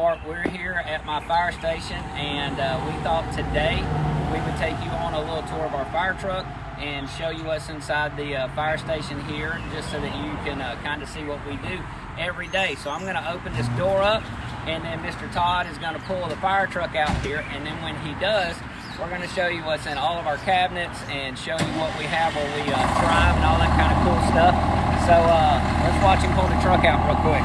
Bart. We're here at my fire station and uh, we thought today we would take you on a little tour of our fire truck and show you what's inside the uh, fire station here just so that you can uh, kind of see what we do every day. So I'm going to open this door up and then Mr. Todd is going to pull the fire truck out here and then when he does we're going to show you what's in all of our cabinets and show you what we have where we uh, drive and all that kind of cool stuff. So uh, let's watch him pull the truck out real quick.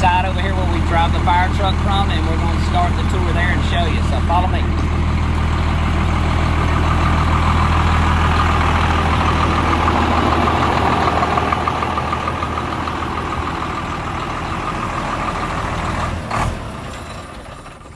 side over here where we drive the fire truck from and we're going to start the tour there and show you. So follow me.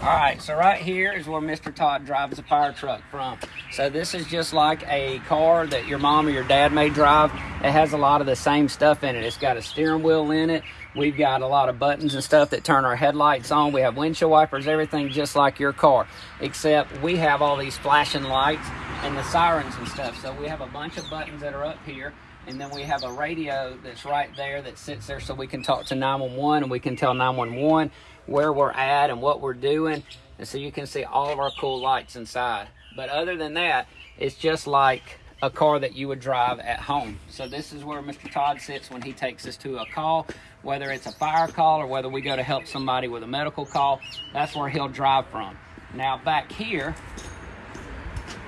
All right, so right here is where Mr. Todd drives the fire truck from. So this is just like a car that your mom or your dad may drive. It has a lot of the same stuff in it. It's got a steering wheel in it. We've got a lot of buttons and stuff that turn our headlights on. We have windshield wipers, everything just like your car, except we have all these flashing lights and the sirens and stuff. So we have a bunch of buttons that are up here. And then we have a radio that's right there that sits there so we can talk to 911 and we can tell 911 where we're at and what we're doing. And so you can see all of our cool lights inside. But other than that, it's just like a car that you would drive at home. So this is where Mr. Todd sits when he takes us to a call, whether it's a fire call or whether we go to help somebody with a medical call, that's where he'll drive from. Now back here,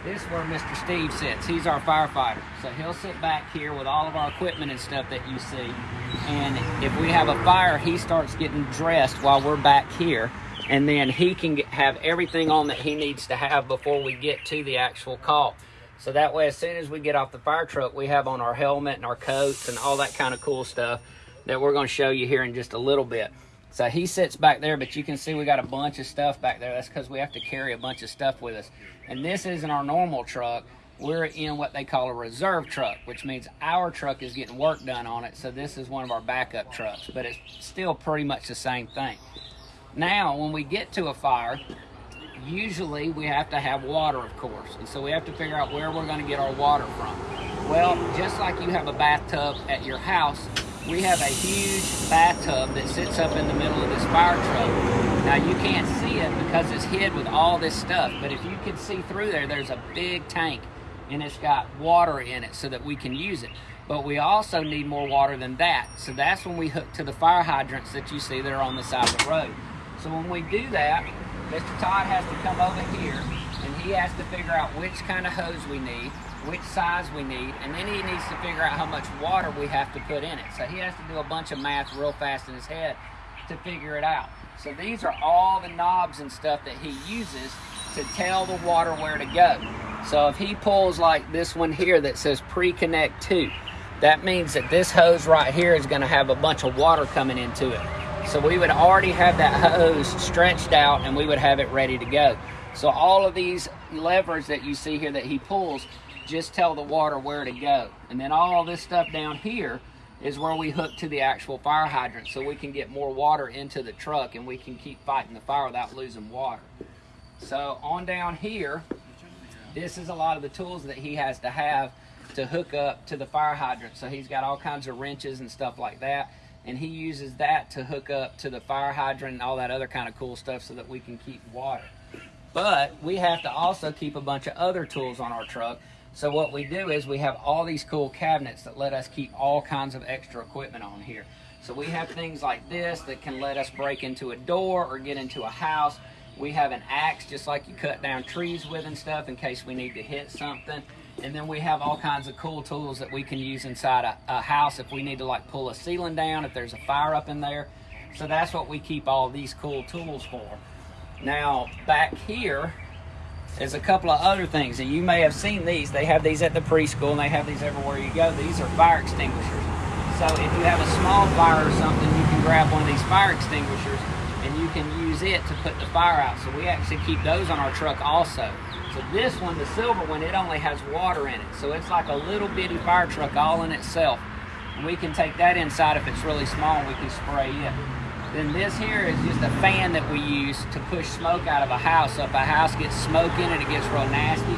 this is where Mr. Steve sits. He's our firefighter. So he'll sit back here with all of our equipment and stuff that you see. And if we have a fire, he starts getting dressed while we're back here. And then he can get, have everything on that he needs to have before we get to the actual call. So that way, as soon as we get off the fire truck, we have on our helmet and our coats and all that kind of cool stuff that we're going to show you here in just a little bit. So he sits back there, but you can see we got a bunch of stuff back there. That's because we have to carry a bunch of stuff with us. And this isn't our normal truck. We're in what they call a reserve truck, which means our truck is getting work done on it. So this is one of our backup trucks, but it's still pretty much the same thing. Now, when we get to a fire, usually we have to have water, of course. And so we have to figure out where we're going to get our water from. Well, just like you have a bathtub at your house, we have a huge bathtub that sits up in the middle of this fire truck. Now you can't see it because it's hid with all this stuff, but if you can see through there, there's a big tank and it's got water in it so that we can use it. But we also need more water than that. So that's when we hook to the fire hydrants that you see that are on the side of the road. So when we do that, Mr. Todd has to come over here he has to figure out which kind of hose we need, which size we need, and then he needs to figure out how much water we have to put in it. So he has to do a bunch of math real fast in his head to figure it out. So these are all the knobs and stuff that he uses to tell the water where to go. So if he pulls like this one here that says pre-connect to, that means that this hose right here is gonna have a bunch of water coming into it. So we would already have that hose stretched out and we would have it ready to go. So all of these levers that you see here that he pulls just tell the water where to go. And then all this stuff down here is where we hook to the actual fire hydrant so we can get more water into the truck and we can keep fighting the fire without losing water. So on down here, this is a lot of the tools that he has to have to hook up to the fire hydrant. So he's got all kinds of wrenches and stuff like that and he uses that to hook up to the fire hydrant and all that other kind of cool stuff so that we can keep water. But we have to also keep a bunch of other tools on our truck. So what we do is we have all these cool cabinets that let us keep all kinds of extra equipment on here. So we have things like this that can let us break into a door or get into a house. We have an axe just like you cut down trees with and stuff in case we need to hit something. And then we have all kinds of cool tools that we can use inside a, a, house if we need to like pull a ceiling down, if there's a fire up in there. So that's what we keep all these cool tools for. Now, back here is a couple of other things, and you may have seen these. They have these at the preschool, and they have these everywhere you go. These are fire extinguishers. So if you have a small fire or something, you can grab one of these fire extinguishers and you can use it to put the fire out. So we actually keep those on our truck also. So this one, the silver one, it only has water in it. So it's like a little bitty fire truck all in itself. And we can take that inside if it's really small and we can spray it. Then this here is just a fan that we use to push smoke out of a house. So if a house gets smoke in it, it gets real nasty,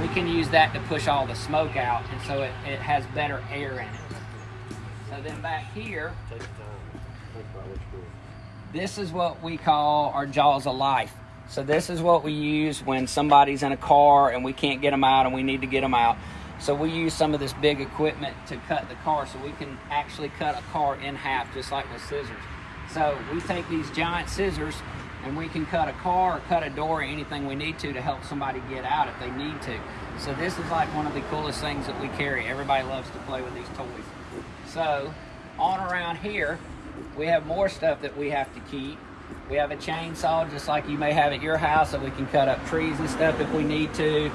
we can use that to push all the smoke out. And so it, it has better air in it. So then back here, this is what we call our jaws of life. So this is what we use when somebody's in a car and we can't get them out and we need to get them out. So we use some of this big equipment to cut the car so we can actually cut a car in half just like with scissors. So we take these giant scissors and we can cut a car or cut a door or anything we need to to help somebody get out if they need to. So this is like one of the coolest things that we carry. Everybody loves to play with these toys. So on around here, we have more stuff that we have to keep. We have a chainsaw just like you may have at your house so we can cut up trees and stuff if we need to.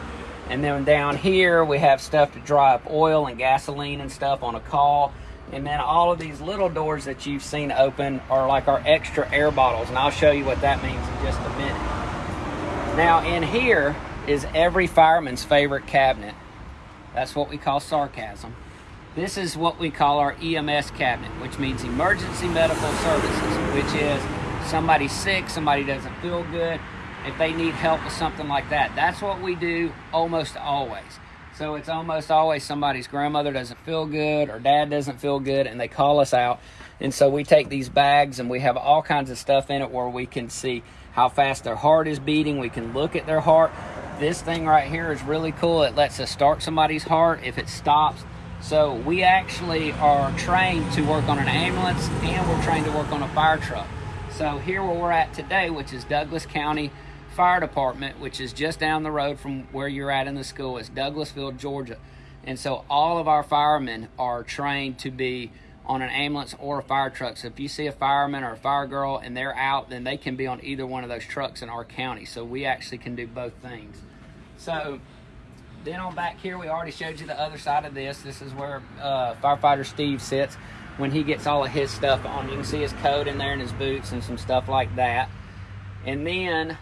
And then down here we have stuff to dry up oil and gasoline and stuff on a call. And then all of these little doors that you've seen open are like our extra air bottles. And I'll show you what that means in just a minute. Now in here is every fireman's favorite cabinet. That's what we call sarcasm. This is what we call our EMS cabinet, which means emergency medical services, which is somebody sick, somebody doesn't feel good, if they need help with something like that. That's what we do almost always. So it's almost always somebody's grandmother doesn't feel good or dad doesn't feel good and they call us out. And so we take these bags and we have all kinds of stuff in it where we can see how fast their heart is beating. We can look at their heart. This thing right here is really cool. It lets us start somebody's heart if it stops. So we actually are trained to work on an ambulance and we're trained to work on a fire truck. So here where we're at today, which is Douglas County Fire Department, which is just down the road from where you're at in the school, is Douglasville, Georgia. And so all of our firemen are trained to be on an ambulance or a fire truck. So if you see a fireman or a fire girl and they're out, then they can be on either one of those trucks in our county. So we actually can do both things. So then on back here, we already showed you the other side of this. This is where uh, firefighter Steve sits when he gets all of his stuff on. You can see his coat in there and his boots and some stuff like that. And then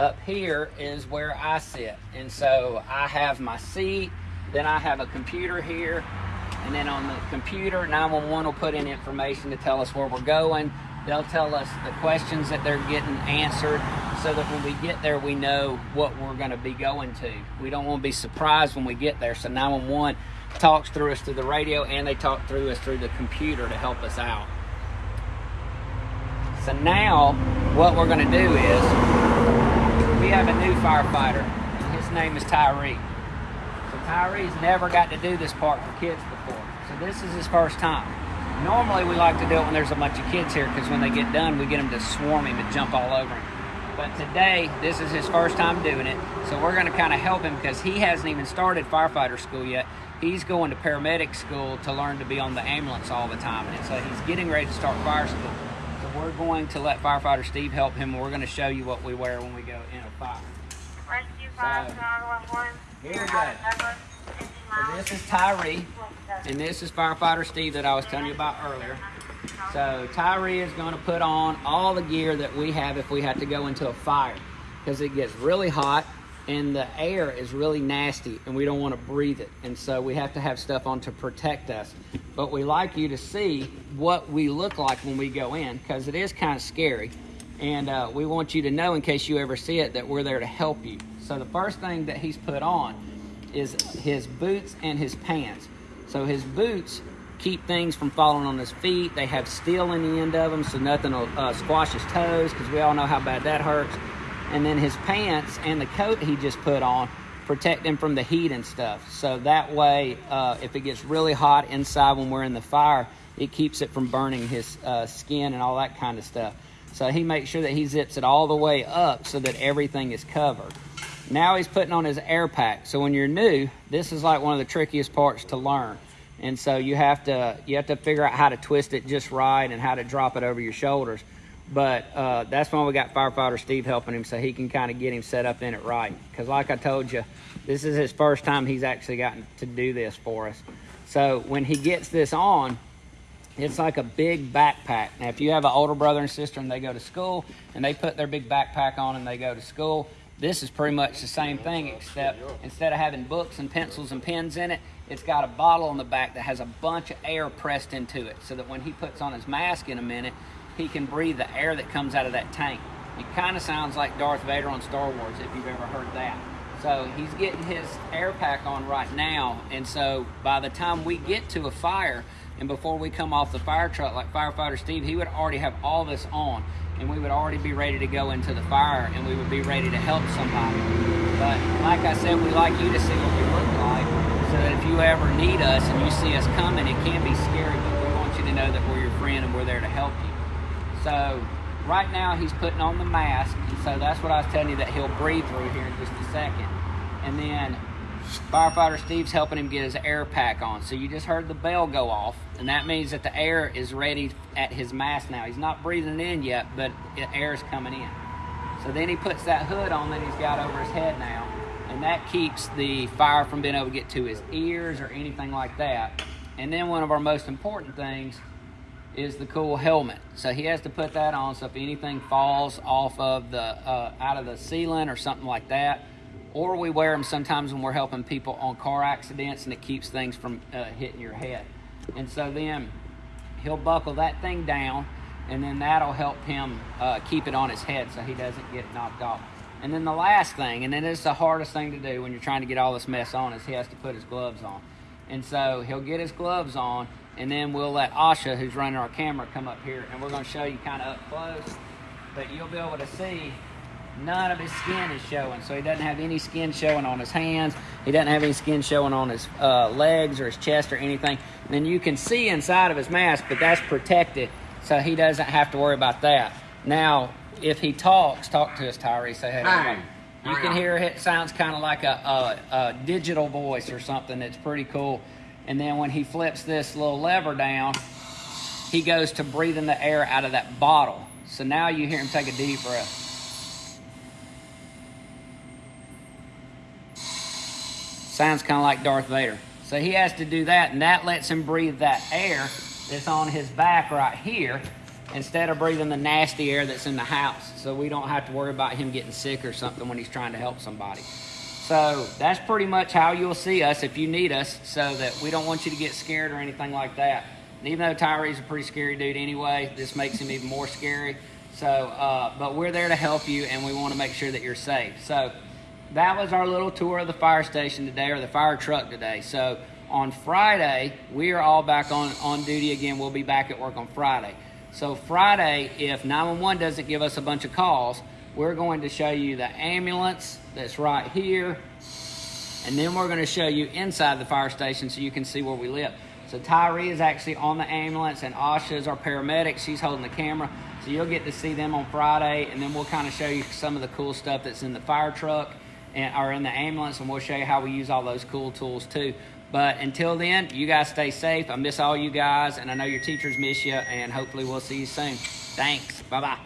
up here is where I sit. And so I have my seat, then I have a computer here, and then on the computer, 911 will put in information to tell us where we're going. They'll tell us the questions that they're getting answered so that when we get there, we know what we're going to be going to. We don't want to be surprised when we get there. So 911 talks through us through the radio and they talk through us through the computer to help us out. So now what we're going to do is we have a new firefighter. And his name is Tyree. So Tyree's never got to do this part for kids before. So this is his first time. Normally we like to do it when there's a bunch of kids here because when they get done we get them to swarm him and jump all over him. But today, this is his first time doing it, so we're going to kind of help him because he hasn't even started firefighter school yet. He's going to paramedic school to learn to be on the ambulance all the time, and so he's getting ready to start fire school. So we're going to let firefighter Steve help him. We're going to show you what we wear when we go in a fire. Rescue 5911. Here we go. So this is Tyree, and this is firefighter Steve that I was telling you about earlier. So Tyree is going to put on all the gear that we have if we have to go into a fire because it gets really hot and the air is really nasty and we don't want to breathe it. And so we have to have stuff on to protect us. But we like you to see what we look like when we go in because it is kind of scary. And uh, we want you to know in case you ever see it that we're there to help you. So the first thing that he's put on is his boots and his pants. So his boots keep things from falling on his feet. They have steel in the end of them so nothing will uh, squash his toes because we all know how bad that hurts. And then his pants and the coat he just put on protect him from the heat and stuff. So that way, uh, if it gets really hot inside when we're in the fire, it keeps it from burning his uh, skin and all that kind of stuff. So he makes sure that he zips it all the way up so that everything is covered. Now he's putting on his air pack. So when you're new, this is like one of the trickiest parts to learn and so you have to you have to figure out how to twist it just right and how to drop it over your shoulders but uh, that's why we got firefighter steve helping him so he can kind of get him set up in it right because like i told you this is his first time he's actually gotten to do this for us so when he gets this on It's like a big backpack. Now, if you have an older brother and sister and they go to school and they put their big backpack on and they go to school, this is pretty much the same thing, except instead of having books and pencils and pens in it, it's got a bottle on the back that has a bunch of air pressed into it so that when he puts on his mask in a minute, he can breathe the air that comes out of that tank. It kind of sounds like Darth Vader on Star Wars, if you've ever heard that. So he's getting his air pack on right now, and so by the time we get to a fire, and before we come off the fire truck, like firefighter Steve, he would already have all this on, and we would already be ready to go into the fire, and we would be ready to help somebody. But like I said, we like you to see what we look like, so that if you ever need us and you see us coming, it can be scary, but we want you to know that we're your friend and we're there to help you. So right now he's putting on the mask, and so that's what I was telling you that he'll breathe through here in just a second. And then firefighter Steve's helping him get his air pack on. So you just heard the bell go off, and that means that the air is ready at his mask now. He's not breathing in yet, but the air is coming in. So then he puts that hood on that he's got over his head now, and that keeps the fire from being able to get to his ears or anything like that. And then one of our most important things is the cool helmet. So he has to put that on so if anything falls off of the uh, out of the ceiling or something like that, or we wear them sometimes when we're helping people on car accidents and it keeps things from uh, hitting your head. And so then he'll buckle that thing down and then that'll help him uh, keep it on his head so he doesn't get knocked off. And then the last thing, and then it's the hardest thing to do when you're trying to get all this mess on, is he has to put his gloves on. And so he'll get his gloves on, and then we'll let Asha, who's running our camera, come up here, and we're going to show you kind of up close. But you'll be able to see none of his skin is showing. So he doesn't have any skin showing on his hands. He doesn't have any skin showing on his uh, legs or his chest or anything. And then you can see inside of his mask, but that's protected, so he doesn't have to worry about that. Now, if he talks, talk to us, Tyree. Say hey. Hi. You can hear it sounds kind of like a, a, a digital voice or something that's pretty cool. And then when he flips this little lever down, he goes to breathing the air out of that bottle. So now you hear him take a deep breath. Sounds kind of like Darth Vader. So he has to do that, and that lets him breathe that air that's on his back right here instead of breathing the nasty air that's in the house. So we don't have to worry about him getting sick or something when he's trying to help somebody. So that's pretty much how you'll see us if you need us, so that we don't want you to get scared or anything like that. And even though Tyree's a pretty scary dude anyway, this makes him even more scary. So, uh, but we're there to help you, and we want to make sure that you're safe. So that was our little tour of the fire station today, or the fire truck today. So on Friday, we are all back on, on duty again. We'll be back at work on Friday. So Friday, if 911 doesn't give us a bunch of calls, we're going to show you the ambulance that's right here. And then we're going to show you inside the fire station so you can see where we live. So Tyree is actually on the ambulance and Asha is our paramedic. She's holding the camera. So you'll get to see them on Friday and then we'll kind of show you some of the cool stuff that's in the fire truck and or in the ambulance and we'll show you how we use all those cool tools too. But until then, you guys stay safe. I miss all you guys and I know your teachers miss you and hopefully we'll see you soon. Thanks. Bye-bye.